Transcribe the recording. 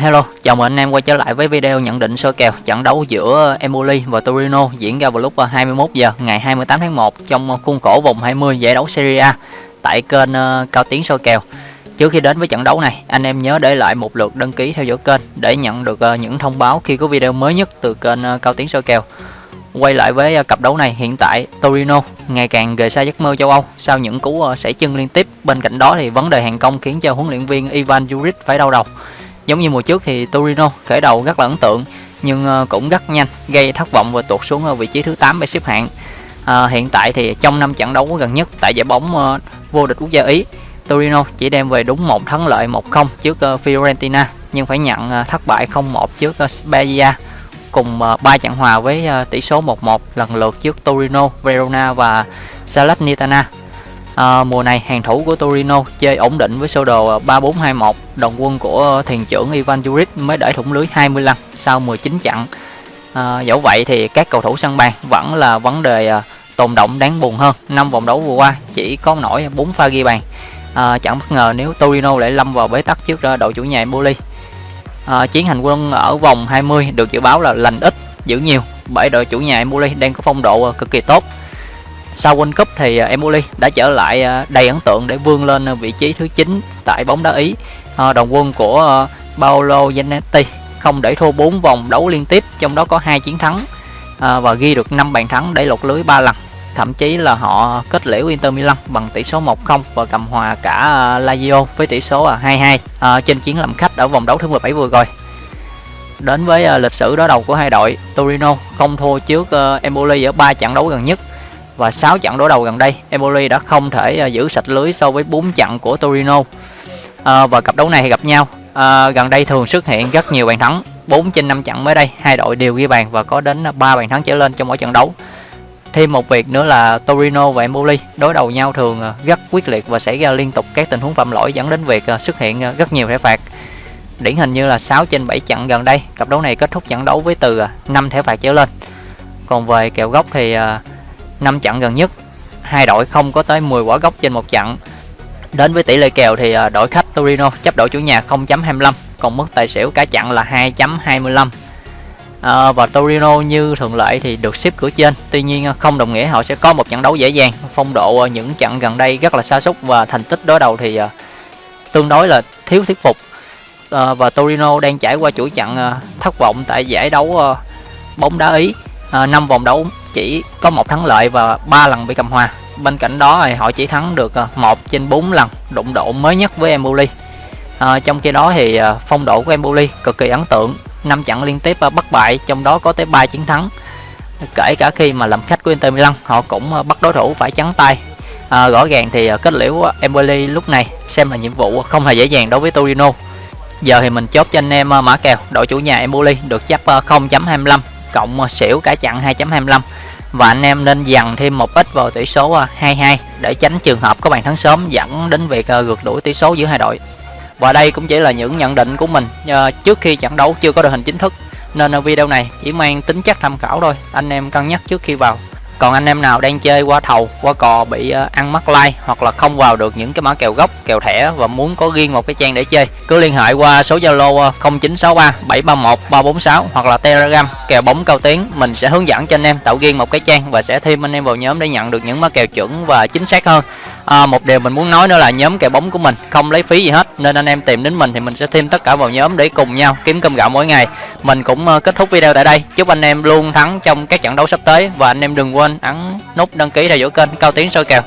Hello, chào mừng anh em quay trở lại với video nhận định soi kèo trận đấu giữa Empoli và Torino diễn ra vào lúc à, 21 giờ ngày 28 tháng 1 trong khuôn khổ vòng 20 giải đấu Serie A tại kênh à, Cao Tiến soi kèo. Trước khi đến với trận đấu này, anh em nhớ để lại một lượt đăng ký theo dõi kênh để nhận được à, những thông báo khi có video mới nhất từ kênh Cao Tiến soi kèo. Quay lại với cặp đấu này, hiện tại Torino ngày càng rời xa giấc mơ châu Âu sau những cú sảy chân liên tiếp. Bên cạnh đó thì vấn đề hàng công khiến cho huấn luyện viên Ivan Juric phải đau đầu. Giống như mùa trước thì Torino khởi đầu rất là ấn tượng nhưng ờ, cũng rất nhanh gây thất vọng và tụt xuống ở vị trí thứ 8 về xếp hạng. À, hiện tại thì trong năm trận đấu gần nhất tại giải bóng ờ, vô địch quốc gia Ý, Torino chỉ đem về đúng một thắng lợi 1-0 trước uh, Fiorentina nhưng phải nhận uh, thất bại 0-1 trước uh, Spezia cùng uh, 3 trận hòa với uh, tỷ số 1-1 lần lượt trước Torino, Verona và Salernitana. À, mùa này hàng thủ của Torino chơi ổn định với sơ đồ ờ, 3421 đồng quân của thiền trưởng Ivan Juric mới đẩy thủng lưới 20 lần sau 19 trận à, dẫu vậy thì các cầu thủ sân bàn vẫn là vấn đề à, tồn động đáng buồn hơn. Năm vòng đấu vừa qua chỉ có nổi 4 pha ghi bàn. À, chẳng bất ngờ nếu Torino lại lâm vào bế tắc trước đội chủ nhà Empoli. À, chiến hành quân ở vòng 20 được dự báo là lành ít giữ nhiều. Bởi đội chủ nhà Empoli đang có phong độ cực kỳ tốt sau World Cup thì à, Emoli đã trở lại à, đầy ấn tượng để vươn lên à, vị trí thứ 9 tại bóng đá Ý. Đồng quân của Paolo Zanetti không để thua 4 vòng đấu liên tiếp, trong đó có hai chiến thắng và ghi được 5 bàn thắng để lột lưới 3 lần. Thậm chí là họ kết liễu Inter Milan bằng tỷ số 1-0 và cầm hòa cả Lazio với tỷ số 2-2 trên chiến làm khách ở vòng đấu thứ 17 vừa rồi. Đến với lịch sử đối đầu của hai đội, Torino không thua trước Empoli ở 3 trận đấu gần nhất và 6 trận đối đầu gần đây Empoli đã không thể à, giữ sạch lưới so với 4 trận của Torino. À, và cặp đấu này gặp nhau. À, gần đây thường xuất hiện rất nhiều bàn thắng 4 trên 5 trận mới đây hai đội đều ghi bàn và có đến 3 bàn thắng trở lên trong mỗi trận đấu. Thêm một việc nữa là Torino và Empoli đối đầu nhau thường à, rất quyết liệt và xảy ra liên tục các tình huống phạm lỗi dẫn đến việc à, xuất hiện rất nhiều thẻ phạt. Điển hình như là 6 trên 7 trận gần đây cặp đấu này kết thúc trận đấu với từ 5 thẻ phạt trở lên. Còn về kèo góc thì 5 trận gần nhất. Hai đội không có tới 10 quả gốc trên một trận. Đến với tỷ lệ kèo thì à, đội khách Torino chấp đội chủ nhà 0.25 còn mức tài xỉu cả trận là 2.25 à, và Torino như thường lệ thì được xếp cửa trên. Tuy nhiên à, không đồng nghĩa họ sẽ có một trận đấu dễ dàng. Phong độ à, những trận gần đây rất là xa xúc và thành tích đối đầu thì tương đối là thiếu thuyết phục. À, và Torino đang trải qua chuỗi trận thất vọng tại giải đấu bóng đá Ý. Ờ, à, 5 vòng đấu chỉ có một thắng lợi và ba lần bị cầm hòa. Bên cạnh đó thì họ chỉ thắng được ờ, một trên 4 lần đụng độ mới nhất với Emboli à, ờ, trong khi đó thì phong độ của Emboli cực kỳ ấn tượng năm trận liên tiếp bất bại trong đó có tới 3 chiến thắng. Kể cả khi mà làm khách của Inter Milan họ cũng bắt đối thủ phải trắng tay. À, rõ ràng thì kết liễu Empoli lúc này xem là nhiệm vụ không hề dễ dàng đối với Torino. Giờ thì mình chốt cho anh em mã kèo đội chủ nhà Emboli được chấp 0.25 cộng à, xỉu cả chặn 2.25 và anh em nên dằn thêm một ít vào tỷ số à, 22 để tránh trường hợp có bàn thắng sớm dẫn đến việc à, gượt đuổi tỷ số giữa hai đội. Và đây cũng chỉ là những nhận định của mình trước khi trận đấu chưa có đội hình chính thức. Nên video này chỉ mang tính chất tham khảo thôi. Anh em cân nhắc trước khi vào còn anh em nào đang chơi qua thầu qua cò bị ờ, ăn mắc like hoặc là không vào được những cái mã kèo gốc kèo thẻ và muốn có riêng một cái trang để chơi cứ liên hệ qua số zalo 0963 731 346 hoặc là telegram kèo bóng cao tiếng mình sẽ hướng dẫn cho anh em tạo riêng một cái trang và sẽ thêm anh em vào nhóm để nhận được những mã kèo chuẩn và chính xác hơn. À, một điều mình muốn nói nữa là nhóm kèo bóng của mình không lấy phí gì hết nên anh em tìm đến mình thì mình sẽ thêm tất cả vào nhóm để cùng nhau kiếm cơm gạo mỗi ngày mình cũng ờ, kết thúc video tại đây. Chúc anh em luôn thắng trong các trận đấu sắp tới. Và anh em đừng quên ấn nút đăng ký theo dõi kênh cao tiến soi kèo.